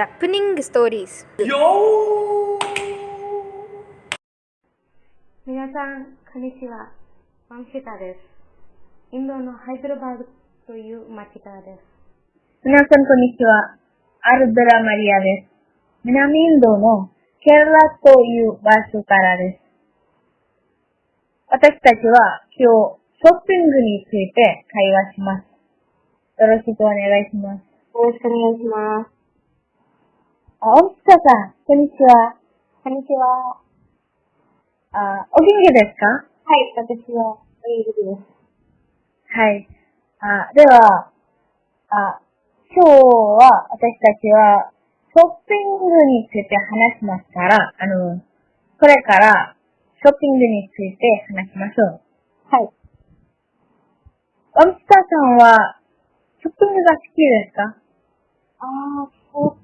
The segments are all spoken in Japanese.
ジャップニングストーリーズ皆さん、こんにちは。ワンシタです。インドのハイドラバードという町からです。皆さん、こんにちは。アルドラマリアです。南インドのケララという場所からです。私たちは今日、ショッピングについて会話します。よろしくお願いします。よろしくお願いします。あ、おきささん、こんにちは。こんにちは。あ、お元気ですか？はい、私は、イーグです。はい。あ、では、あ、今日は私たちはショッピングについて話しますから、あの、これからショッピングについて話しましょう。はい。おみたさんは、ショッピングが好きですか？あー、そう。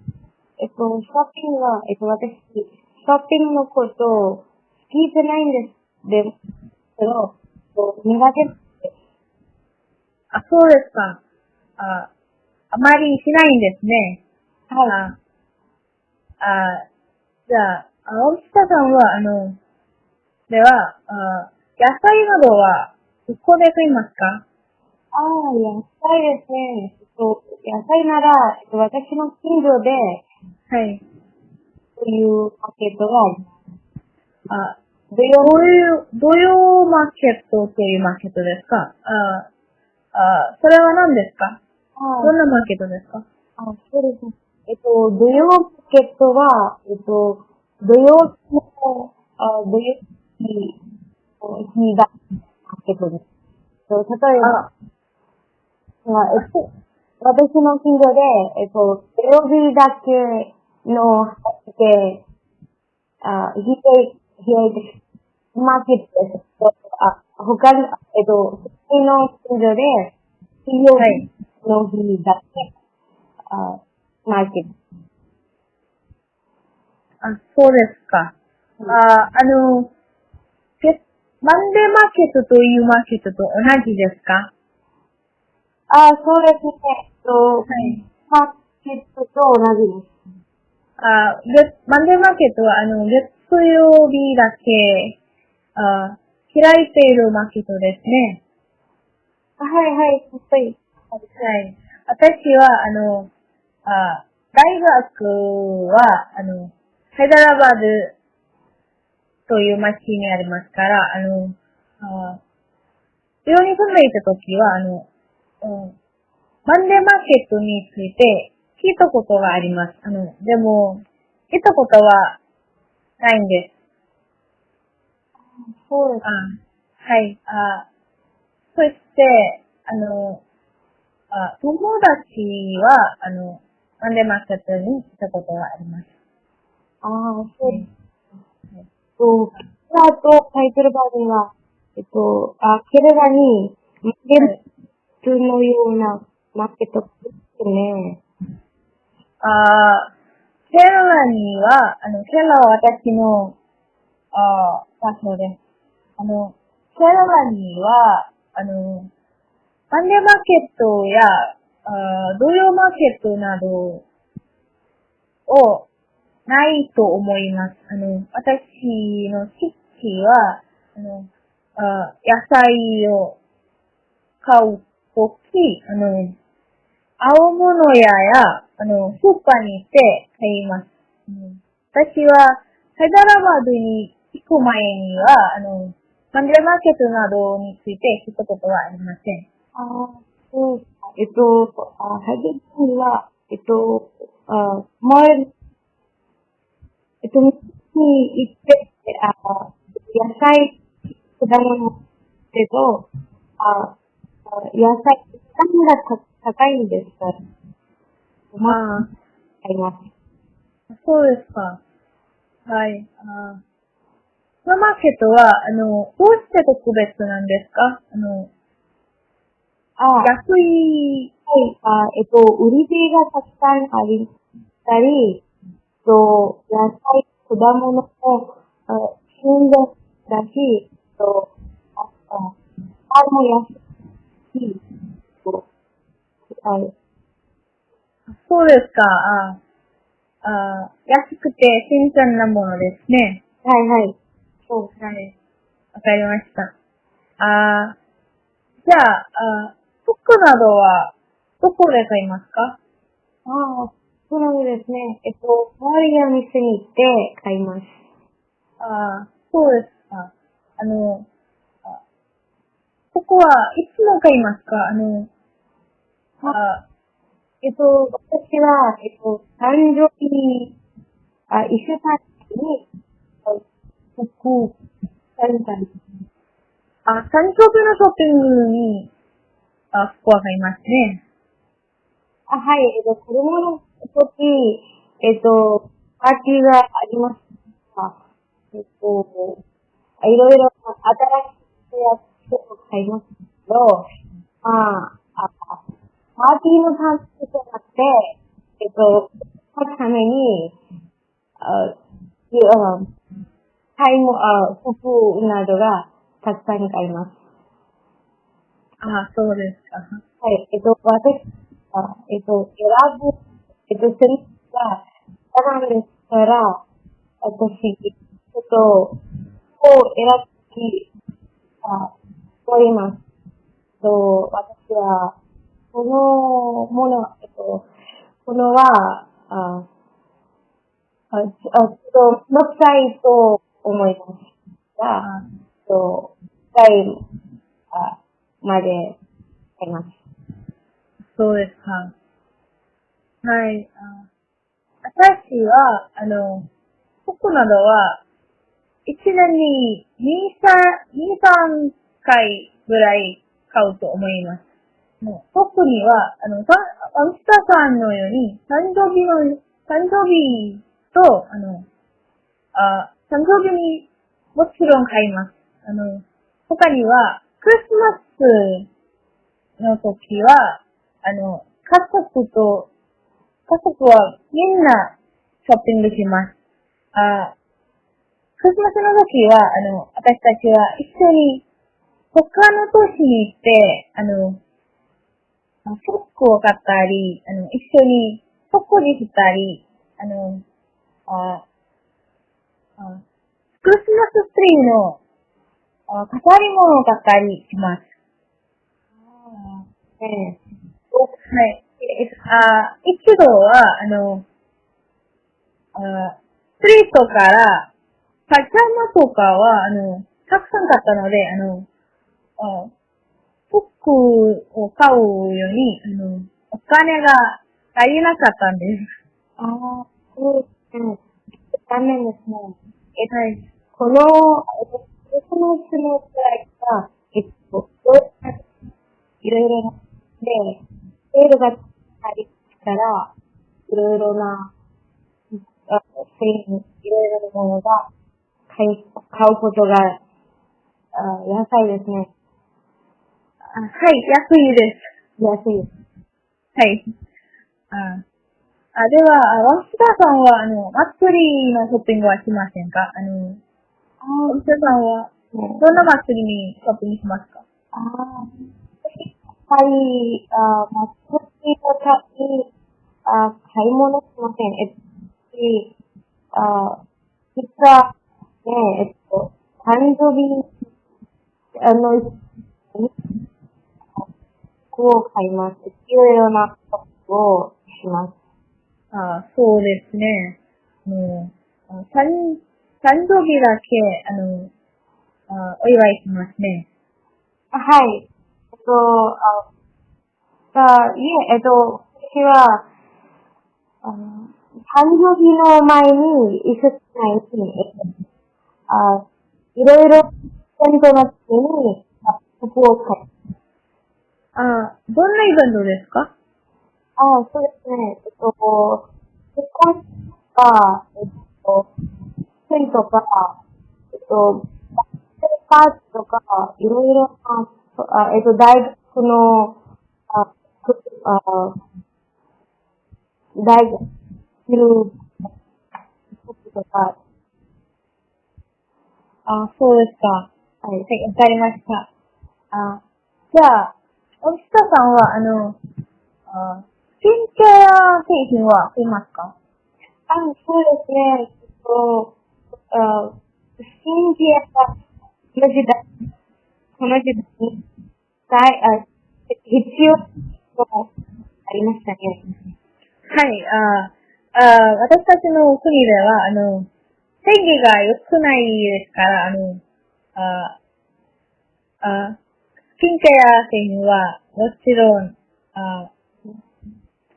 えっと、ショッピングは、えっと、私、ショッピングのこと、好きじゃないんです。で、けど、苦手。あ、そうですか。あ、あまりしないんですね。はい。あ、あ、じゃあ、あおみたさんは、あの、では、あ野菜などは、どこで買いますか？ああ、野菜ですね。えっと、野菜なら、えっと、私の近所で、はい。そういうマーケットがあどういう、土曜マーケットというマーケットですか？あ、あ、それは何ですか？あどんなマーケットですか？あ、そうですね。えっと、土曜マーケットは、えっと、土曜の、あ土曜日、日がマーケットです。と例えば、あえっと、私の近所で、えっと、土曜日だけの畑、あ、ひえ、ひえ、マーケットです。あ、他に、えっと、私の近所で、水曜日の日だけ、あ、マーケット。あ、そうですか。あ、あの、けマンデーマーケットというマーケットと同じですか？あ、そうですね。えっと、はい。マーケットと同じです。あ、月マンデーマーケットは、あの、月曜日だけ、あ、開いているマーケットですね。はいはい、やっぱり。はい。私は、あの、あ大学は、あの、ハイダラバードという町にありますから、あの、あ寮に住んでいた時は、あの、うんマンデーマーケットについて聞いたことがあります。あの、でも、聞いたことはないんです。そうです。あはい。あそして、あの、あ友達は、あの、マンデーマットに来たことがあります。ああ、そうです。えっと、ケラとタイトルバーでは、えっと、あ、ケレラに、マーケットのようなマーケットですね。あケララには、あの、ケララは私の、あ場所です。あの、ケララには、あの、マンデーマーケットや、あ土曜マーケットなどをないと思います。あの、私の地域は、あの、あ野菜を買うとき、あの、青物屋や、あの、スーパーに行って買います。うん私は、ハイダラバードに行く前には、あの、マンデーマーケットなどについて聞いたことはありません。ああ、そう。えっと、あ、ハイデルには、えっと、あ、前、えっと、に行って、あ、野菜、果物けど、あ、野菜、値段がた高いんですか？ら、まあ、あ買います。あ、そうですか。はい。あスー。パーマーケットは、あの、どうして特別なんですか？あの、あ、安い、はい、あ、えっと、売り手がたくさんありたり、えっと、野菜、果物も、あ旬だし、えっと、あ、あ、パンも安い。し、とあそうですか。ああ安くて新鮮なものですね。はいはい。そう。はい。わかりました。あじゃあ、あ服などは、どこで買いますか？ああ、そうなんですね。えっと、周りの店に行って買います。あそうですか。あの、あここはいつも買いますか？あの、あえっと、私は、えっと、誕生日、あ、一週間に、あ服、買いたい。あ、誕生日のショッピングに、あ、服は買いますね。あ、はい、えっと、子供の時、えっと、パーティーがありますかえっと、いろいろ新しいやつを買いますけど、まあ、あパーティーのためじゃなくて、えっと、そのために、あ、いあ買いも、あ、服などがたくさん買います。あ、そうですか。はい、えっと、私、あえっと、選ぶ、えっと、セリフが、選んですから、私、ちょっと、こう選び、あ、おります。と、私は、このもの、えっと、このは、あ、あ、ちょっと、乗ったいと思いますが、あえっと、回まで買います。そうですか。はい。あ私は、あの、服などは、一年に2、3、2、3回ぐらい買うと思います。もう特には、あの、たアムスターさんのように、誕生日の、誕生日と、あの、あ、誕生日にもちろん買います。あの、他には、クリスマスの時は、あの、家族と、家族はみんなショッピングします。あクリスマスの時は、あの、私たちは一緒に他の都市に行って、あの、あ服を買ったり、あの、一緒に食事したり、あの、ああクリスマスツリーのあ飾り物を買ったりします。ええはい。あ一度は、あの、あストリートから、パジャマとかは、あの、たくさん買ったので、あの、あ服を買うように、あの、お金が足りなかったんです。ああ、そうですね。残念ですね。えはい。この、えっと、のくらいが、えっと、いろいろな、で、セールがありたら、いろいろな、あ製品、いろいろなものが買い、買うことが、あ安いですね。あはい、安いです。安いです。はい。あ、あでは、あワンスターさんは、あの、祭りのショッピングはしませんか？あの、あワンスターさんは、ねどんな祭りにショッピングしますか？ああ、やっぱり、あー、まあ、少しのたに、あー、買い物しません。えっと、しあー、実は、ね、えっと、誕生日、あの、服を買います。いろいろな服をします。あそうですね。もう、誕、誕生日だけ、あの、あお祝いしますね。あはい。えっと、あ、あいえ、えっと、私は、あの誕生日の前に、一週間前に、えっと、あ、いろいろ、イベントの時に、服を買い、あどんなイベントですか？ああ、そうですね、えっと、結婚式とか、えっと、生とか、えっと、学生パーティーとか、いろいろな、あえっと、大学の、あ、あ大学、いる、とか、あそうですか。はい。はい、わかりました。あじゃあ、おきたさんは、あの、あスキンケア製品は買いますか？あ、そうですね。えっと、あ信じやこの時代、この時代に、大あ必要とありましたね。はい、ああ私たちの国では、あの、天気が良くないですから、あの、ああスキンケア品はもちろん、あ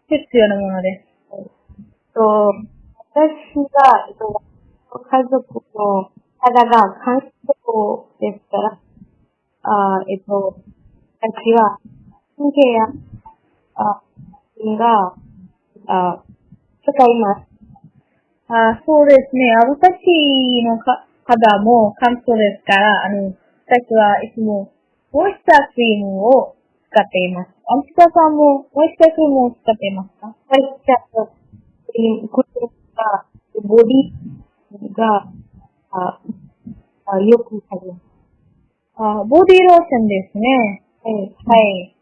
必要なものです。と私が、えっと、家族の肌が乾燥ですから、あえっと、私は、神経や、あ、が、あ、使います。あそうですね。あ私のか肌も乾燥ですから、あの、私はいつもモイスタークリームを使っています。アンピカさんもモイスタークリームを使っていますか？これじゃあ、クリーム、これが、ボディが、あ、あよくされます。あボディローションですね。はい。はい。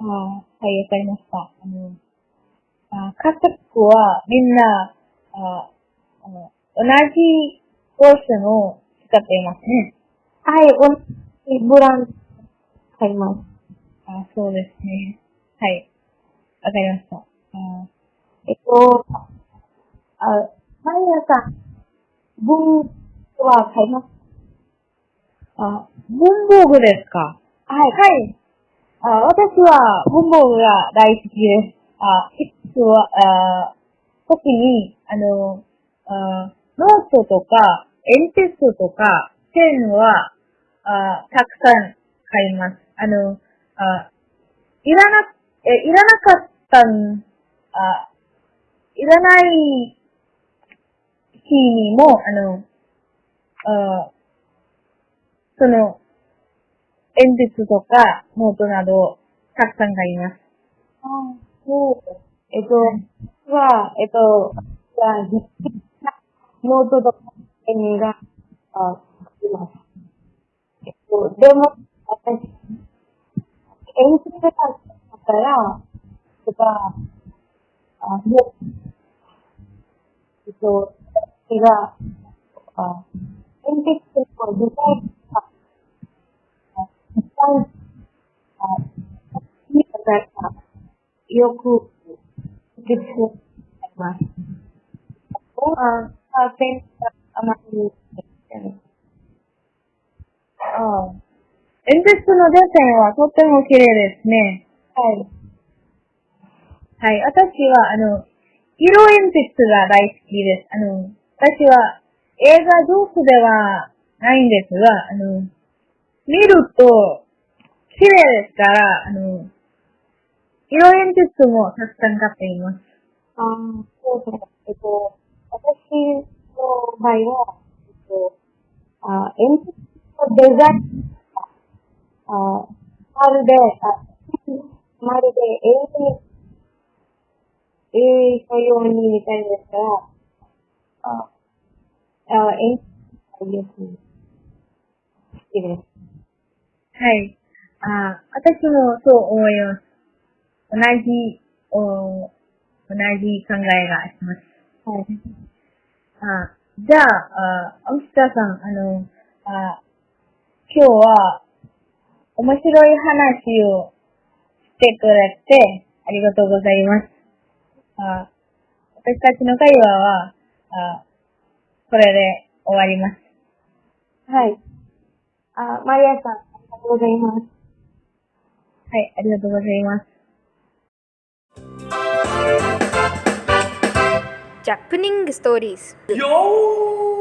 あはい、わかりました。あの、あ家族はみんな、ああの同じローションを使っていますね。はい、ブランド買います。あそうですね。はい。わかりました。あえっと、あ、マリアさん、文は買いますあ、文房具ですか？はい。はい。あ私は文房具が大好きです。あ、いつは、あ時に、あの、あノートとか、鉛筆とか、ペンは、あたくさん買います。あの、あいらな、え、いらなかったん、あいらない日にも、あの、あその、鉛筆とか、ノートなど、たくさん買います。あそう。えっと、は、えっと、じゃあ、ノートとかペンが、あ、買います。えっと、でも、私、鉛筆があったら、とか、あ、もう、えっと、私が、あ、鉛筆のデザインが、あ、一番、あ、いいから、よく、実践あります。あ、あ、ペンがあまり、ああ。鉛筆のデッサンはとっても綺麗ですね。はい。はい。私は、あの、色鉛筆が大好きです。あの、私は映画上手ではないんですが、あの、見ると綺麗ですから、あの、色鉛筆もたくさん買っています。あーそうですね。えっと、私の場合は、えっと、あ、鉛筆のデザインが、あ、まるで、あ、まるで絵に、絵のようにみたいですから、あ、あ、鉛筆がよく好きです。はい。あ私もそう思います。同じ、お同じ考えがあります。はい。あじゃあ、あアムスターさん、あの、あ今日は面白い話をしてくれてありがとうございます。あ私たちの会話はあこれで終わります。はい。あ、マリアさん、ありがとうございます。はい、ありがとうございます。ジャップニングストーリーズ Yo!